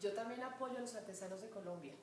Yo también apoyo a los artesanos de Colombia.